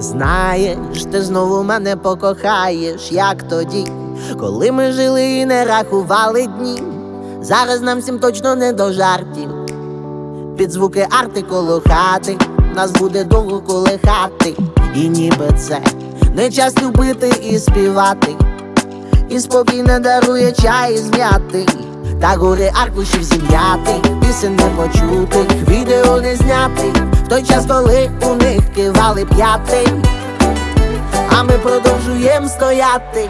Знаєш, ти знову мене покохаєш, як тоді, коли ми жили і не рахували дні. Зараз нам всім точно не до жартів. Під звуки арти коло хати, нас буде довго колихати. І ніби це не час любити і співати. І спокійно дарує чай м'яти Та гори аркушів зім'яти Пісень не почутих, відео не знятих В той час, коли у них кивали п'яти. А ми продовжуємо стояти.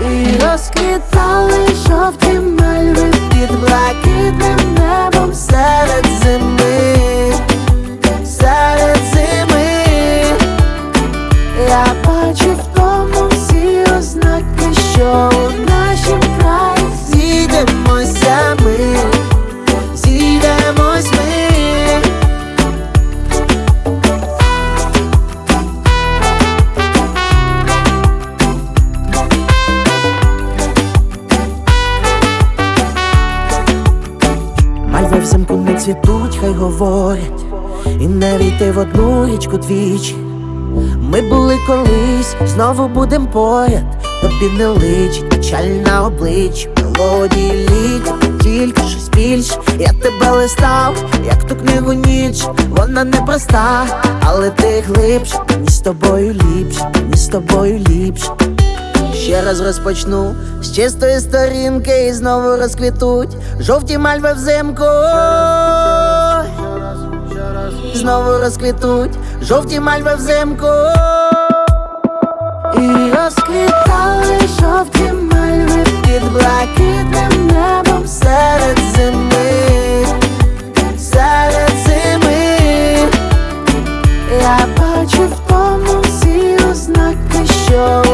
І розквітали жовті мальви під блакитним Мальви взимку не цвітуть, хай говорять, і не війти в одну річку двічі. Ми були колись, знову будем поряд, тобі не личить печаль на обличчі, мелодії літ, тільки щось більше. Я тебе листав, як ту книгу ніч, вона непроста, але ти глибше, мені з тобою ліпше, мені з тобою ліпше ще раз розпочну з чистої сторінки і знову розквітуть жовті мальви взимку. Знову розквітуть жовті мальви взимку. І розквітали жовті мальви під блакитним небом серед зими, серед зими. Я бачу в тому всі ознаки, що.